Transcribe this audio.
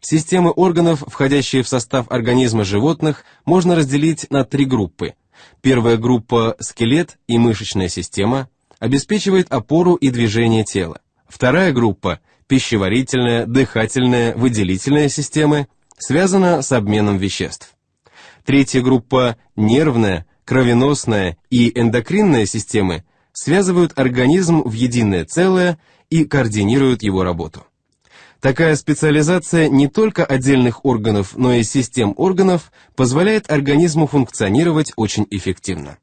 Системы органов, входящие в состав организма животных, можно разделить на три группы. Первая группа – скелет и мышечная система, обеспечивает опору и движение тела. Вторая группа – пищеварительная, дыхательная, выделительная системы, связана с обменом веществ. Третья группа – нервная, кровеносная и эндокринная системы связывают организм в единое целое и координируют его работу. Такая специализация не только отдельных органов, но и систем органов позволяет организму функционировать очень эффективно.